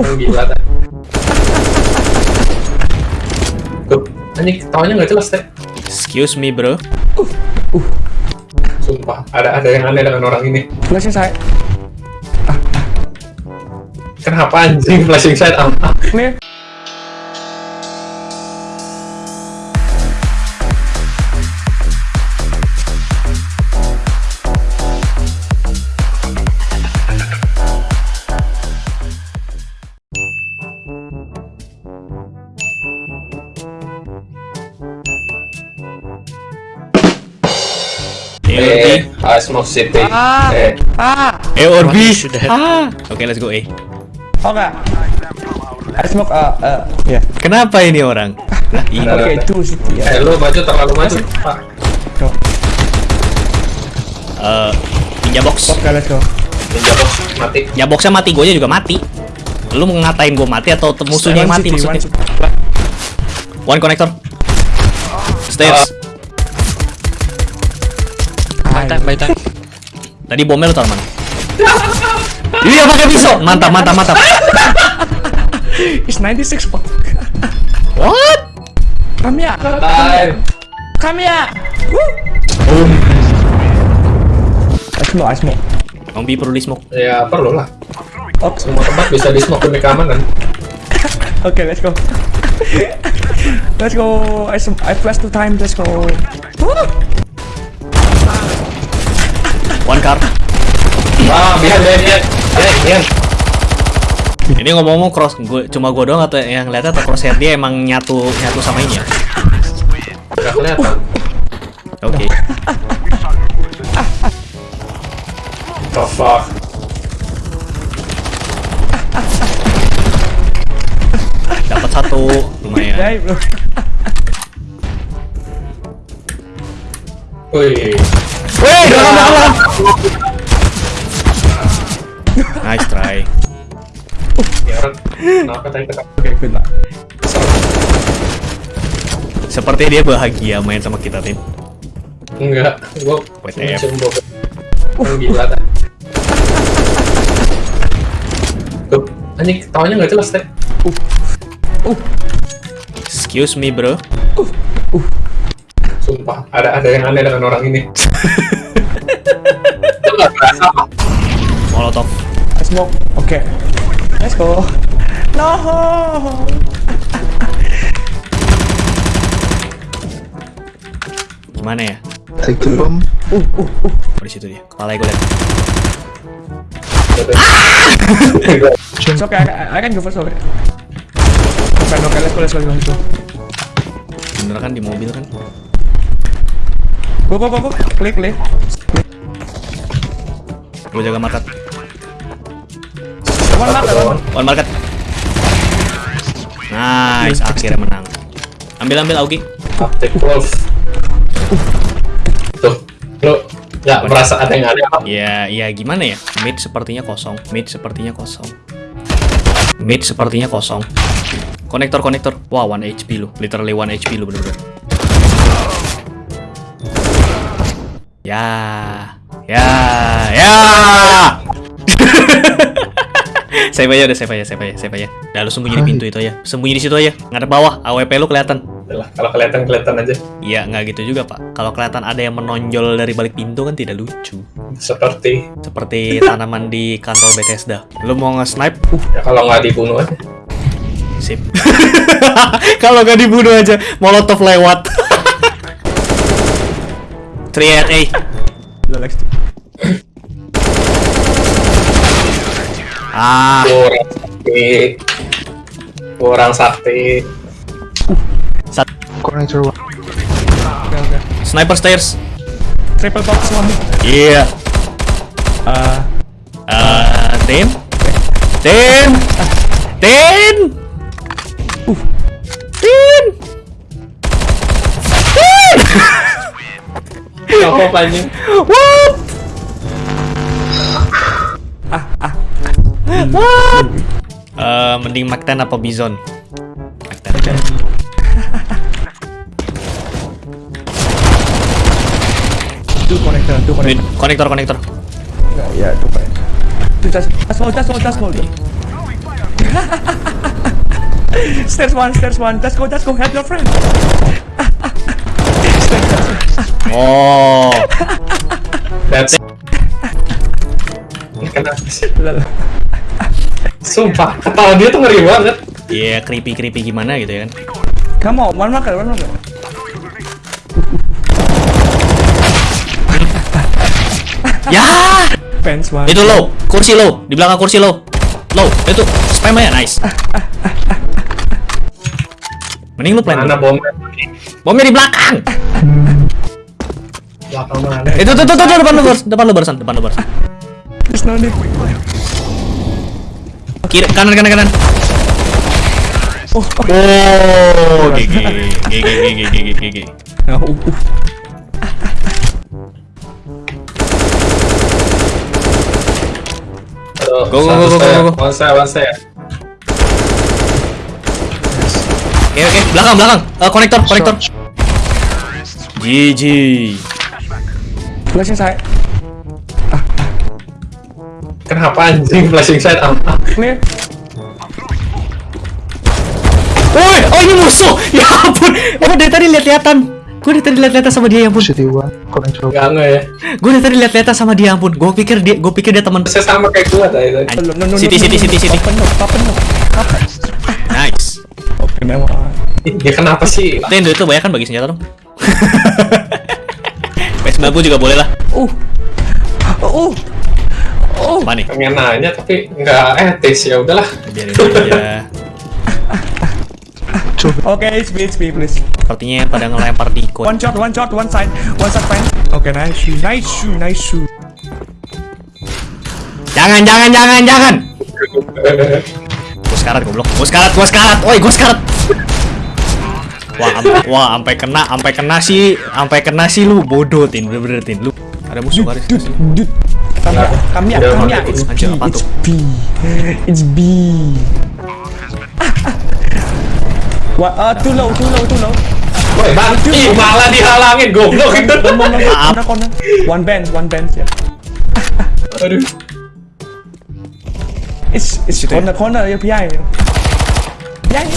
Orang gila tadi. Tuh, anjing ketawanya nggak jelas teh. Excuse me, bro. Sumpah, ada ada yang aneh dengan orang ini. Flashing saya. Kenapa anjing flashing sight apa? Clear. Eh, ah, Smoke City. Ah. Eh, Ah. Eh, Orbi. Sudah. Ah. Oke, let's go A. Oh enggak. I smoke uh, uh ya. Kenapa ini orang? Lah, ini. Oke, itu sih ya. eh lu maju terlalu maju. Pak. Eh, ninja box. Oke, let's go. Ninja box mati. Ninja boxnya mati, gue juga mati. Lu mau ngatain gue mati atau musuhnya yang One mati city, one maksudnya? city. One connector. Stairs. By time, by time. Tadi bomnya lu taruh mana? Iya pakai pisau. Mantap, mantap, mantap. It's 96 pak. What? Come here. Time. Come here. I smoke, I smoke. Zombie perlu di smoke. Ya perlu lah. Oh, Semua tempat bisa di smoke demi keamanan. okay, let's go. let's go. I I flash two times. Let's go. Woo! One car. Ah, biar biar biar. Ini ngomong-ngomong cross, gue cuma gue doang atau yang lihatnya atau crosshair dia emang nyatu nyatu sama ini ya? Gak kelihatan. Oke. Oh fuck. Dapat satu lumayan. Bro. Wih. Dalam dalam. Nice try. Seperti dia bahagia main sama kita tim. Enggak. Gua WTF. Orang gila. Tuh, anjing ketawanya nggak jelas teh. Excuse me bro. Sumpah, ada ada yang aneh dengan orang ini. Itu nggak berasa. Molotov. I smoke. Okay. Let's go. No. Gimana ya? Take the bomb. Oh, di situ dia. Kepala gue liat. It's okay. I, I- I can go first. Okay. Okay, okay. Let's go. Let's go. Let's go. Bener kan di mobil kan? Go, go, go, go. Klik, klik. Gue jaga market. One mark, one. One market. Nice, akhirnya menang. Ambil ambil Augie. Arctic Wolf. Tuh, lu nggak merasa ada yang apa? Ya, ya gimana ya? Mid sepertinya kosong. Mid sepertinya kosong. Mid sepertinya kosong. Konektor konektor. Wah, 1 HP lu. Literally 1 HP lu bener-bener. Ya. Ya. Ya. save aja udah save aja, save aja, save aja. Dah lu sembunyi di pintu itu aja. Sembunyi di situ aja. Ngadep bawah, AWP lu kelihatan. Kalau kelihatan kelihatan aja. Iya, nggak gitu juga, Pak. Kalau kelihatan ada yang menonjol dari balik pintu kan tidak lucu. Seperti Seperti tanaman di kantor Bethesda. Lu mau nge-snipe? ya kalau nggak dibunuh aja. Sip. Kalau nggak dibunuh aja, molotov lewat. 3 at A. Lex. Ah, Kurang sakti. Kurang sakti. Okay. sniper stairs. Triple box one. Iya. Uh, Eh, Tin? Tin? Tin? Apa anjing? What? What? Eh, mending Mac 10 apa Bison? Mac 10. two connector, two Wait, connector. konektor konektor. Yeah, yeah, two connector. Two just, just small, just small. Stairs one, stairs one. Let's go, let's go. Help your friend. Oh. That's. Sumpah, ketawa dia tuh ngeri banget. Iya, creepy creepy gimana gitu ya kan. On, one marker, one marker. Ya, Fence one. itu low, kursi low, di belakang kursi low. Low, itu spam aja, nice. Mending lu plan. Mana bomnya? Bomnya di belakang. Itu tuh tuh tuh tuh, depan lu depan lu barusan, depan lu barusan. Need. Kiri, kanan kanan kanan. Oh, oh. Oh, GG, GG, GG, GG, GG. Uh, uh, uh. Aduh, Go, go, go, go, go, go. One saya, one saya. Oke oke, belakang belakang. Eh, konektor, konektor. GG. Flashing side. Kenapa anjing flashing sight apa? Clear. Woi, oh ini musuh. Ya ampun. Oh, dari tadi lihat-lihatan. Gue dari tadi lihat-lihatan sama dia ya ampun. Gak nge ya. Gue dari tadi lihat-lihatan sama dia ya ampun. Gue pikir dia, gue pikir dia teman. Saya sama kayak gua tadi. City, city, city, city. Nice. Open up. Ih, Dia kenapa sih? Ten itu banyak kan bagi senjata dong. PS90 juga boleh lah. Uh. Uh. Oh. Apa nih? Pengen nanya tapi nggak etis ya udahlah. Biarin aja. Okay, speed, speed, please. Sepertinya pada ngelempar di One shot, one shot, one side, one side fine. Okay, nice shoe, nice shoe, nice shoe. Jangan, jangan, jangan, jangan. Gue sekarat goblok. Gue sekarat, gue sekarat. Woi, gue sekarat. Wah, am- wah, sampai kena, sampai kena sih, sampai kena sih lu bodoh tin, bener-bener tin lu. Ada musuh garis Dude, dude. Here, Udah, come udah, here. It's B, anjir, apa tuh? B. It's B. What? Uh, too low, too low, too low. Woi, bantu Ih, malah dihalangin goblok itu. one Maaf. One bench, one bench. Yeah. Aduh. It's it's ya? corner, corner. Yeah, behind. Behind.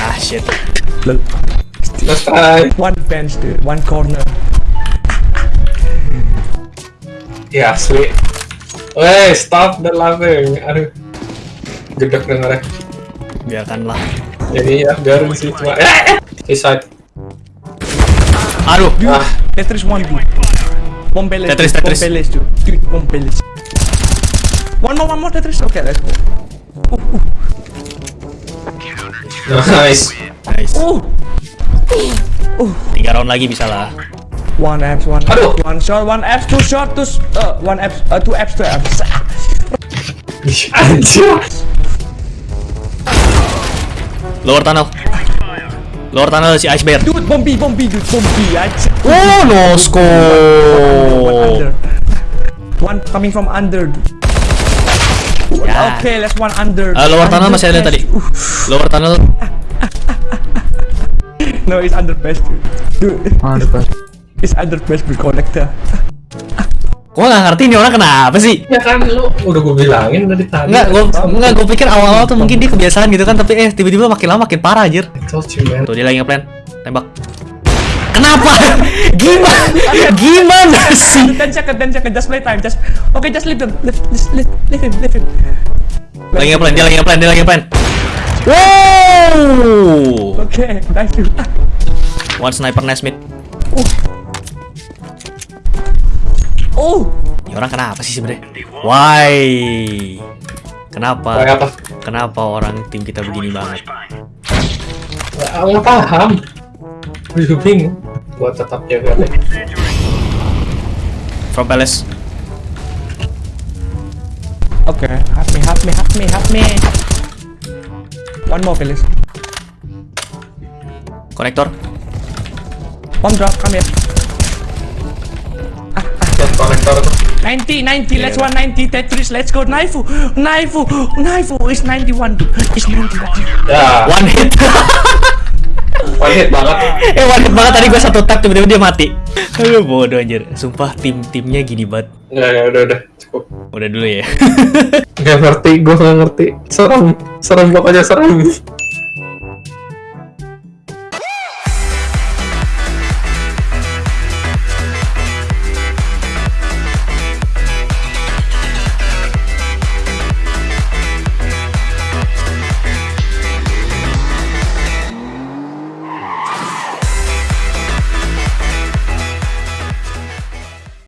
Ah shit. Let's try. One bench, dude. One corner. Ya asli. Woi, stop the laughing. Aduh. Gedek dengarnya. Biarkanlah. Jadi ya biarin sih cuma. Eh, eh. Side. Aduh. Ah, Tetris one, dude. One Beles. Tetris. Tetris. One Beles, dude. Dude, one Beles. One more, one more Tetris. Okay, let's go. Nice. Nice. Oh, Tiga round lagi bisa lah. one apps, one Aduh. one shot, one apps, two shot, two, uh, one apps, uh, two apps, two apps. Ih, Anjir. Lower tunnel. Lower tunnel si Ice Bear. Dude, bombi, bombi, dude, bombi. Oh, no One scope. under. One coming from under. dude. Ya. Okay, let's one under. Ah, lower tunnel Under masih ada best. tadi. Uh, Lower tunnel. no, it's under best, dude. Ah, depan. it's under best with connector. Gua nggak ngerti ini orang kenapa sih. Ya kan lu udah gue bilangin dari tadi. Enggak, gua enggak gua pikir awal-awal tuh mungkin dia kebiasaan gitu kan, tapi eh tiba-tiba makin lama makin parah anjir. Tuh dia lagi ngeplan. Tembak. Kenapa? Gimana? Gimana sih? Ten second, ten second, just play time, just okay, just leave them, leave, just leave, leave him, leave him. Lagi ngeplan, dia lagi ngeplan, dia lagi ngeplan. Wow! Okay, nice dude. One sniper nice mid. Oh, Ini orang kenapa sih sebenarnya? Why? Kenapa? Kayak apa? Kenapa orang tim kita begini banget? Nggak nggak paham. Gue bingung. Gua tetap jaga deh. From Palace. okay, help me, help me, help me, help me. One more, please. Konektor. Bomb drop, come here. Lihat konektor tuh. 90, 90, let's one 90, Tetris, let's go, Naifu, Naifu, Naifu, it's 91, dude, it's 91. Ya, One hit. one hit banget. eh one hit banget tadi gua satu tap tiba-tiba dia mati. Aduh bodoh anjir. Sumpah tim-timnya gini banget. Ya, ya udah udah. cukup. Udah dulu ya. Gak ngerti, gue gak ngerti. Serem, serem pokoknya serem.